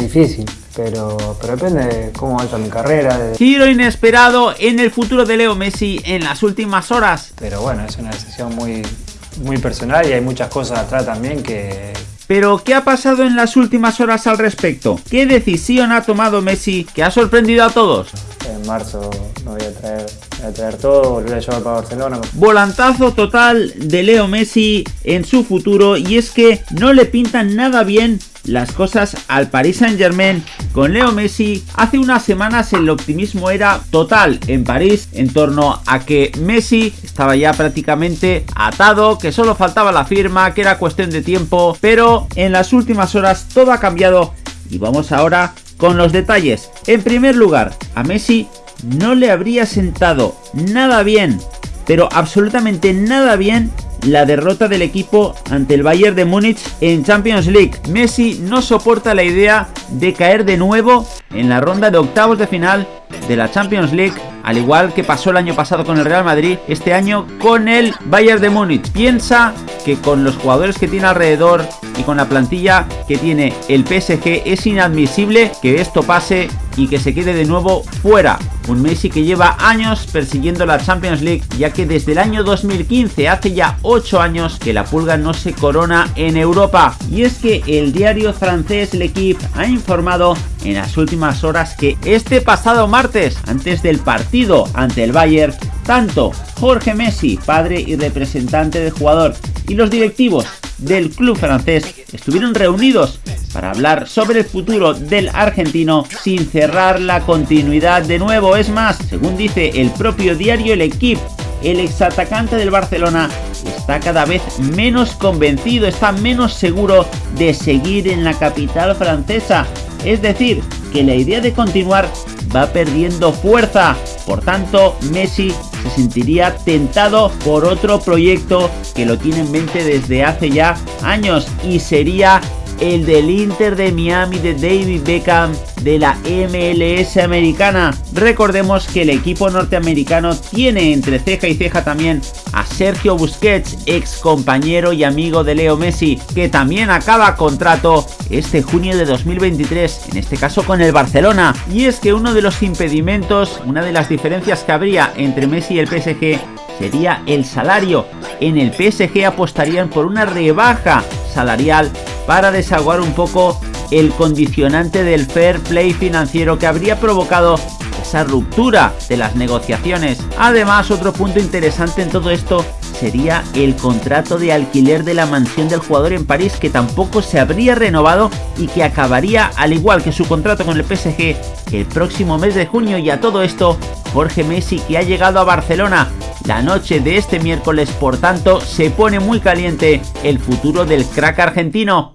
Difícil, pero, pero depende de cómo va mi carrera. de- Giro inesperado en el futuro de Leo Messi en las últimas horas. Pero bueno, es una decisión muy, muy personal y hay muchas cosas atrás también que, Pero, ¿qué ha pasado en las últimas horas al respecto? ¿Qué decisión ha tomado Messi que ha sorprendido a todos? en marzo me voy a traer, me voy a traer todo, volver a llevar para Barcelona. Volantazo total de Leo Messi en su futuro y es que no le pintan nada bien las cosas al Paris Saint Germain con Leo Messi. Hace unas semanas el optimismo era total en París en torno a que Messi estaba ya prácticamente atado, que solo faltaba la firma, que era cuestión de tiempo, pero en las últimas horas todo ha cambiado y vamos ahora con los detalles. En primer lugar, a Messi no le habría sentado nada bien, pero absolutamente nada bien la derrota del equipo ante el Bayern de Múnich en Champions League. Messi no soporta la idea de caer de nuevo en la ronda de octavos de final de la Champions League, al igual que pasó el año pasado con el Real Madrid, este año con el Bayern de Múnich. Piensa que con los jugadores que tiene alrededor y con la plantilla que tiene el PSG es inadmisible que esto pase y que se quede de nuevo fuera. Un Messi que lleva años persiguiendo la Champions League, ya que desde el año 2015, hace ya 8 años, que la pulga no se corona en Europa. Y es que el diario francés L'Equipe ha informado en las últimas horas que este pasado martes, antes del partido ante el Bayern, tanto Jorge Messi, padre y representante del jugador, y los directivos del club francés estuvieron reunidos para hablar sobre el futuro del argentino sin cerrar la continuidad de nuevo. Es más, según dice el propio diario El Equipe, el exatacante del Barcelona está cada vez menos convencido, está menos seguro de seguir en la capital francesa. Es decir, que la idea de continuar va perdiendo fuerza. Por tanto, Messi se sentiría tentado por otro proyecto que lo tiene en mente desde hace ya años y sería el del Inter de Miami de David Beckham de la MLS americana. Recordemos que el equipo norteamericano tiene entre ceja y ceja también a Sergio Busquets, ex compañero y amigo de Leo Messi, que también acaba contrato este junio de 2023, en este caso con el Barcelona. Y es que uno de los impedimentos, una de las diferencias que habría entre Messi y el PSG sería el salario. En el PSG apostarían por una rebaja salarial para desaguar un poco el condicionante del fair play financiero que habría provocado esa ruptura de las negociaciones. Además, otro punto interesante en todo esto sería el contrato de alquiler de la mansión del jugador en París que tampoco se habría renovado y que acabaría al igual que su contrato con el PSG el próximo mes de junio y a todo esto Jorge Messi que ha llegado a Barcelona la noche de este miércoles por tanto se pone muy caliente el futuro del crack argentino.